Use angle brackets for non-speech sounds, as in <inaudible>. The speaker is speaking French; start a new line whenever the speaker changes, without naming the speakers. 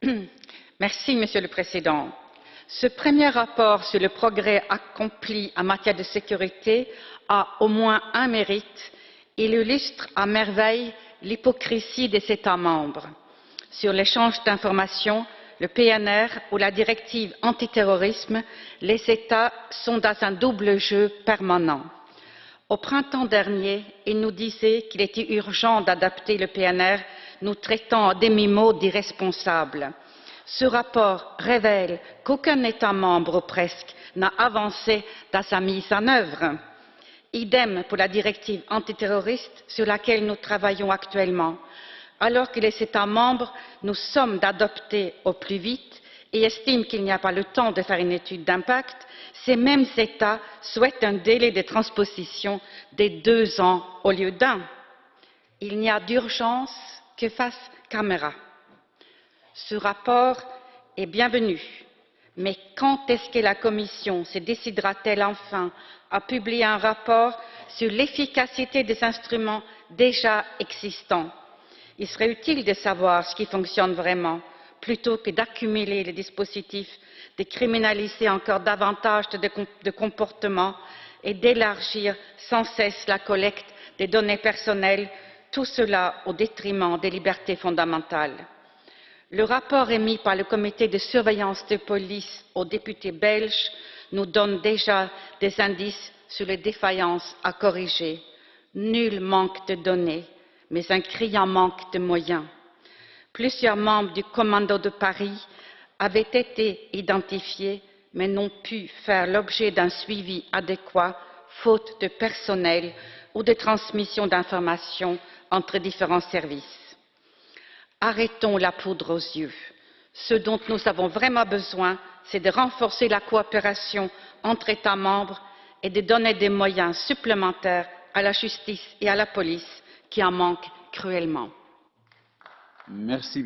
<clears throat> Merci, Monsieur le Président. Ce premier rapport sur le progrès accompli en matière de sécurité a au moins un mérite. Il illustre à merveille l'hypocrisie des États membres. Sur l'échange d'informations, le PNR ou la directive antiterrorisme, les États sont dans un double jeu permanent. Au printemps dernier, ils nous disaient qu'il était urgent d'adapter le PNR, nous traitant à demi-mot d'irresponsables. Ce rapport révèle qu'aucun État membre presque n'a avancé dans sa mise en œuvre. Idem pour la directive antiterroriste sur laquelle nous travaillons actuellement. Alors que les États membres nous somment d'adopter au plus vite et estiment qu'il n'y a pas le temps de faire une étude d'impact, ces mêmes États souhaitent un délai de transposition de deux ans au lieu d'un. Il n'y a d'urgence que face caméra. Ce rapport est bienvenu, mais quand est-ce que la Commission se décidera-t-elle enfin à publier un rapport sur l'efficacité des instruments déjà existants? Il serait utile de savoir ce qui fonctionne vraiment, plutôt que d'accumuler les dispositifs, de criminaliser encore davantage de, comportements et d'élargir sans cesse la collecte des données personnelles, tout cela au détriment des libertés fondamentales. Le rapport émis par le comité de surveillance de police aux députés belges nous donne déjà des indices sur les défaillances à corriger. Nul manque de données, mais un criant manque de moyens. Plusieurs membres du commando de Paris avaient été identifiés, mais n'ont pu faire l'objet d'un suivi adéquat, faute de personnel ou de transmission d'informations entre différents services. Arrêtons la poudre aux yeux. Ce dont nous avons vraiment besoin, c'est de renforcer la coopération entre États membres et de donner des moyens supplémentaires à la justice et à la police qui en manquent cruellement.
Merci.